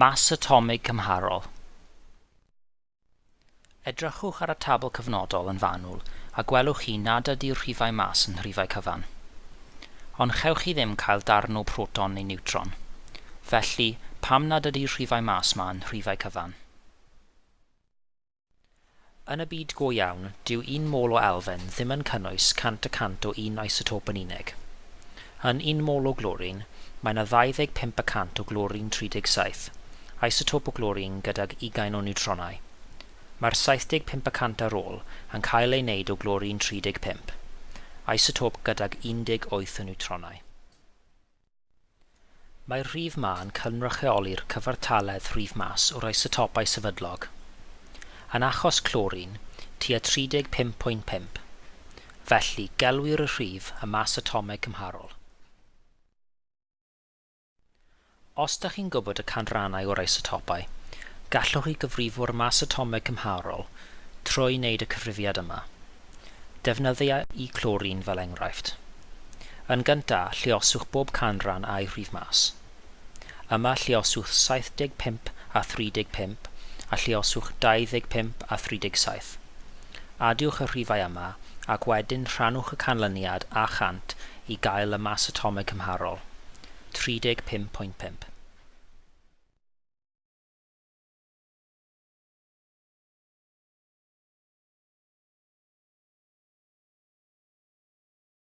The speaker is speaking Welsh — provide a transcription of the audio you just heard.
mas atomig cymharol. Edrychwch ar y tabl cyfnodol yn fanwl a gwelwch chi nad ydy'r rhifau mas yn rhifau cyfan. Ond chewch chi ddim cael darn o proton neu neutron. Felly, pam nad ydy'r rhifau mas ma yn rhifau cyfan? Yn y byd go iawn, dyw un mol o elfen ddim yn cynnwys 100% o un isotop yn unig. Yn un mol o glorin, mae yna 25% o glorin 37 isotop o glorin gydag ugain o niwtronau. Mae'r 75% ar ôl yn cael ei wneud o glorin 35, isotop gydag 18 o niwtronau. Mae'r rhif ma yn cynrychioli'r cyfartaledd rhif mas o'r isotopau sefydlog. Yn achos clorin, tua 35.5. Felly, gelwir y rhif y mas atomeg cymharol. Os ydych chi'n gwybod y canrannau o'r isotopau, gallwch chi gyfrifo'r mas atomeg cymharol trwy wneud y cyfrifiad yma. Defnyddia i clorin fel enghraifft. Yn gyntaf, lluoswch bob canran a'i rhif mas. Yma lluoswch 75 a 35 a lluoswch 25 a 37. Adiwch y rhifau yma ac wedyn rhannwch y canlyniad a chant i gael y mas atomeg cymharol. 35.5.